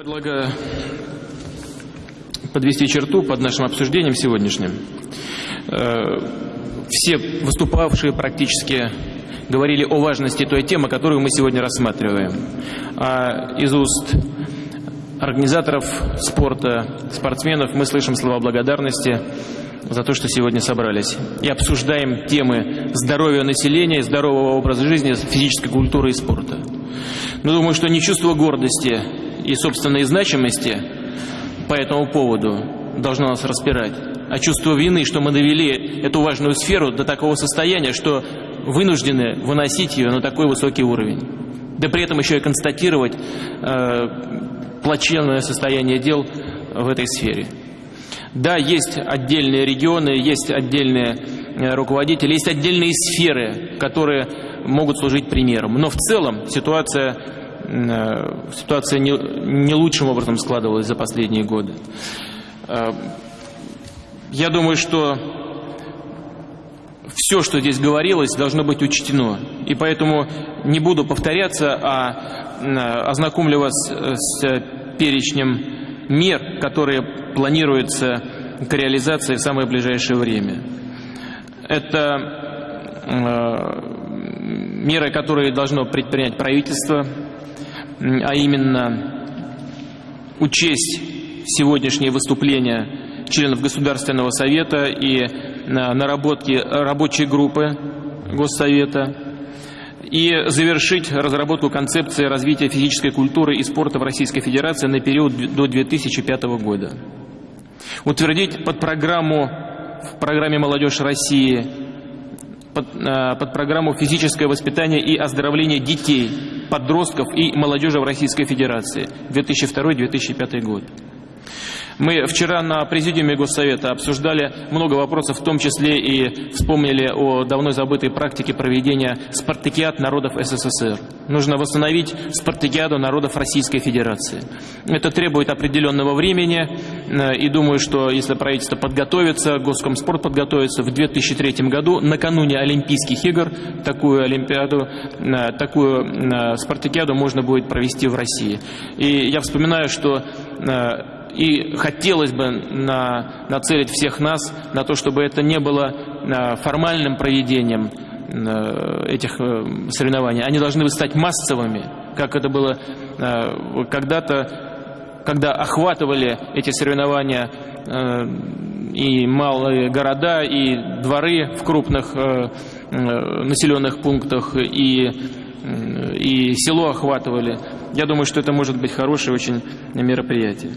Предлагаю подвести черту под нашим обсуждением сегодняшним. Э, все выступавшие практически говорили о важности той темы, которую мы сегодня рассматриваем. А из уст организаторов спорта, спортсменов мы слышим слова благодарности за то, что сегодня собрались. И обсуждаем темы здоровья населения, здорового образа жизни, физической культуры и спорта. Но думаю, что не чувство гордости и собственной значимости по этому поводу должно нас распирать, а чувство вины, что мы довели эту важную сферу до такого состояния, что вынуждены выносить ее на такой высокий уровень. Да при этом еще и констатировать э, плачевное состояние дел в этой сфере. Да, есть отдельные регионы, есть отдельные э, руководители, есть отдельные сферы, которые могут служить примером. Но в целом ситуация, ситуация не, не лучшим образом складывалась за последние годы. Э, я думаю, что все, что здесь говорилось, должно быть учтено. И поэтому не буду повторяться, а ознакомлю вас с перечнем мер, которые планируются к реализации в самое ближайшее время. Это э, меры, которые должно предпринять правительство, а именно учесть сегодняшние выступления членов Государственного совета и наработки рабочей группы Госсовета, и завершить разработку концепции развития физической культуры и спорта в Российской Федерации на период до 2005 года. Утвердить под программу в программе «Молодежь России» под, э, под программу «Физическое воспитание и оздоровление детей, подростков и молодежи в Российской Федерации» 2002-2005 год. Мы вчера на Президиуме Госсовета обсуждали много вопросов, в том числе и вспомнили о давно забытой практике проведения спартакиад народов СССР. Нужно восстановить спартакиаду народов Российской Федерации. Это требует определенного времени, э, и думаю, что если правительство подготовится, Госкомспорт подготовится в 2003 году, накануне Олимпийских игр, такую Олимпиаду, э, такую э, спартакиаду можно будет провести в России. И я вспоминаю, что и хотелось бы на, нацелить всех нас на то, чтобы это не было а, формальным проведением а, этих э, соревнований. Они должны стать массовыми, как это было а, когда-то, когда охватывали эти соревнования и малые города, и дворы в крупных населенных пунктах, и, и село охватывали. Я думаю, что это может быть хорошее очень мероприятие.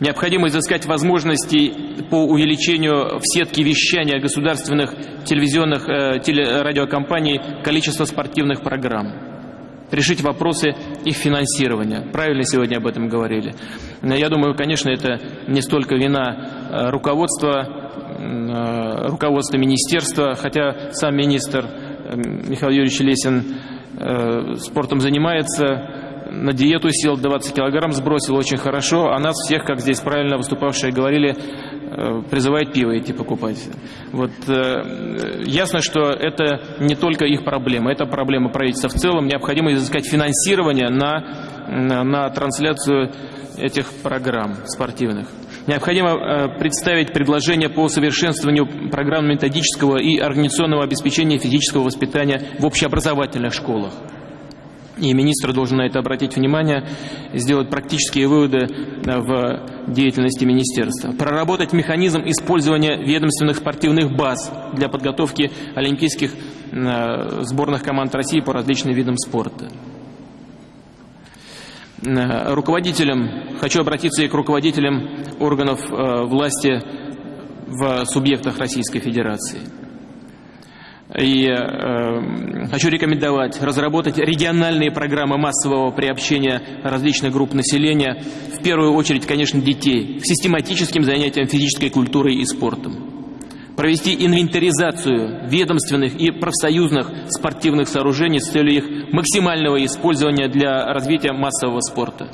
Необходимо изыскать возможности по увеличению в сетке вещания государственных телевизионных э, телерадиокомпаний количества спортивных программ. Решить вопросы их финансирования. Правильно сегодня об этом говорили. Я думаю, конечно, это не столько вина э, руководства, э, руководства министерства, хотя сам министр э, Михаил Юрьевич Лесин спортом занимается, на диету сел, 20 килограмм сбросил очень хорошо, а нас всех, как здесь правильно выступавшие говорили, э, призывает пиво идти покупать. Вот, э, ясно, что это не только их проблема, это проблема правительства в целом. Необходимо изыскать финансирование на, на, на трансляцию этих программ спортивных. Необходимо э, представить предложение по совершенствованию программ методического и организационного обеспечения физического воспитания в общеобразовательных школах. И министр должен на это обратить внимание, сделать практические выводы э, в деятельности министерства. Проработать механизм использования ведомственных спортивных баз для подготовки олимпийских э, сборных команд России по различным видам спорта. Э, руководителям, хочу обратиться и к руководителям органов власти в субъектах Российской Федерации. И э, хочу рекомендовать разработать региональные программы массового приобщения различных групп населения, в первую очередь, конечно, детей, к систематическим занятиям физической культурой и спортом. Провести инвентаризацию ведомственных и профсоюзных спортивных сооружений с целью их максимального использования для развития массового спорта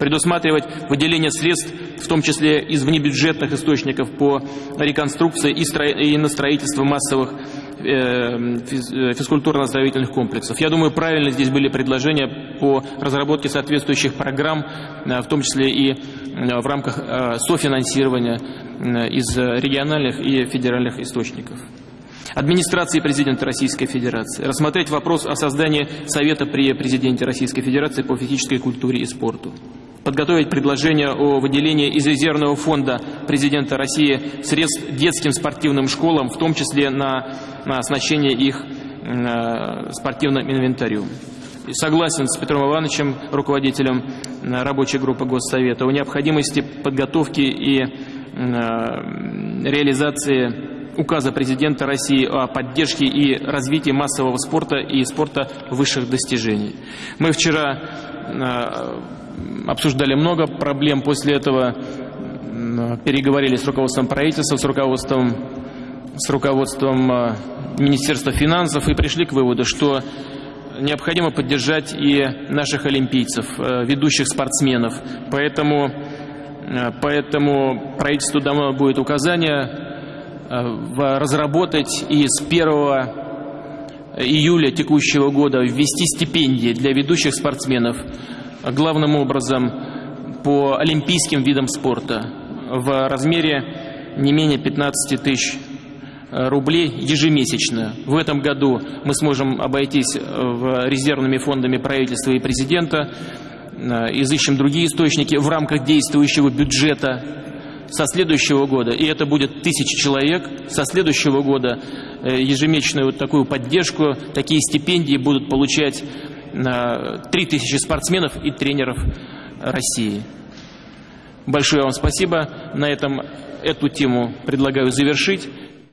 предусматривать выделение средств, в том числе из внебюджетных источников по реконструкции и, стро... и на строительство массовых физкультурно-оздоровительных комплексов. Я думаю, правильно здесь были предложения по разработке соответствующих программ, в том числе и в рамках софинансирования из региональных и федеральных источников. Администрации президента Российской Федерации. Рассмотреть вопрос о создании Совета при президенте Российской Федерации по физической культуре и спорту, подготовить предложение о выделении из резервного фонда президента России средств детским спортивным школам, в том числе на, на оснащение их э, спортивным инвентарем. согласен с Петром Ивановичем, руководителем рабочей группы Госсовета, о необходимости подготовки и э, реализации указа президента России о поддержке и развитии массового спорта и спорта высших достижений. Мы вчера э, обсуждали много проблем, после этого переговорили с руководством правительства, с руководством, с руководством э, Министерства финансов и пришли к выводу, что необходимо поддержать и наших олимпийцев, э, ведущих спортсменов. Поэтому, поэтому правительству давно будет указание разработать и с 1 июля текущего года ввести стипендии для ведущих спортсменов, главным образом по олимпийским видам спорта. В размере не менее 15 тысяч рублей ежемесячно. В этом году мы сможем обойтись резервными фондами правительства и президента, изыщем другие источники в рамках действующего бюджета со следующего года, и это будет тысячи человек, со следующего года э, ежемесячную вот такую поддержку, такие стипендии будут получать три тысячи спортсменов и тренеров России. Большое вам спасибо. На этом эту тему предлагаю завершить.